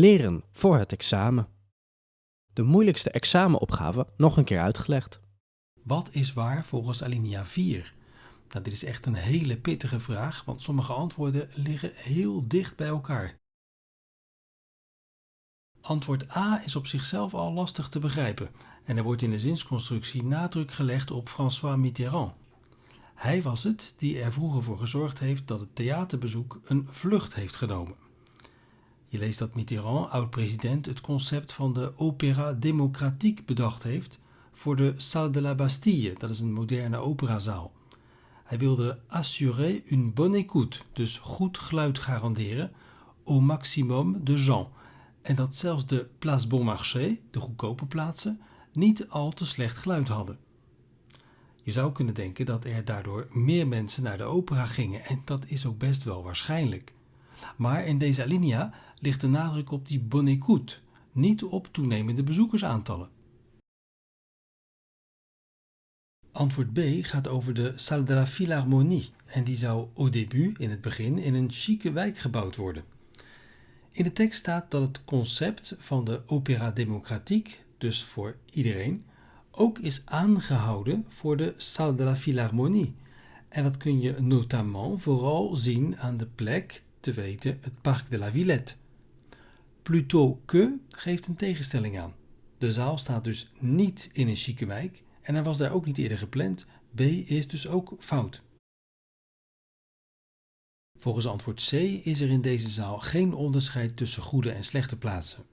Leren voor het examen. De moeilijkste examenopgave nog een keer uitgelegd. Wat is waar volgens alinea 4? Nou, dit is echt een hele pittige vraag, want sommige antwoorden liggen heel dicht bij elkaar. Antwoord A is op zichzelf al lastig te begrijpen en er wordt in de zinsconstructie nadruk gelegd op François Mitterrand. Hij was het die er vroeger voor gezorgd heeft dat het theaterbezoek een vlucht heeft genomen. Je leest dat Mitterrand, oud-president, het concept van de opéra démocratique bedacht heeft voor de Salle de la Bastille, dat is een moderne operazaal. Hij wilde assurer une bonne écoute, dus goed geluid garanderen, au maximum de gens. En dat zelfs de Place Bon Marché, de goedkope plaatsen, niet al te slecht geluid hadden. Je zou kunnen denken dat er daardoor meer mensen naar de opera gingen en dat is ook best wel waarschijnlijk. Maar in deze alinea ligt de nadruk op die bonne écoute, niet op toenemende bezoekersaantallen. Antwoord B gaat over de Salle de la Philharmonie en die zou au début, in het begin, in een chique wijk gebouwd worden. In de tekst staat dat het concept van de opéra démocratique, dus voor iedereen, ook is aangehouden voor de Salle de la Philharmonie. En dat kun je notamment vooral zien aan de plek, te weten het Parc de la Villette. Plutôt que geeft een tegenstelling aan. De zaal staat dus niet in een chique wijk en hij was daar ook niet eerder gepland. B is dus ook fout. Volgens antwoord C is er in deze zaal geen onderscheid tussen goede en slechte plaatsen.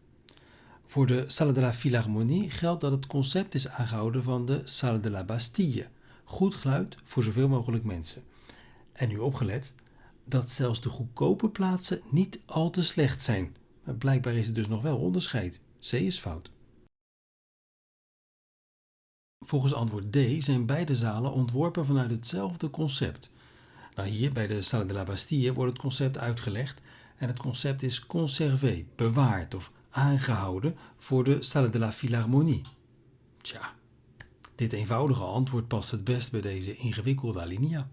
Voor de Salle de la Philharmonie geldt dat het concept is aangehouden van de Salle de la Bastille. Goed geluid voor zoveel mogelijk mensen. En nu opgelet dat zelfs de goedkope plaatsen niet al te slecht zijn. Maar blijkbaar is er dus nog wel onderscheid. C is fout. Volgens antwoord D zijn beide zalen ontworpen vanuit hetzelfde concept. Nou, hier bij de Salle de la Bastille wordt het concept uitgelegd en het concept is conservé, bewaard of aangehouden voor de Salle de la Philharmonie. Tja, dit eenvoudige antwoord past het best bij deze ingewikkelde alinea.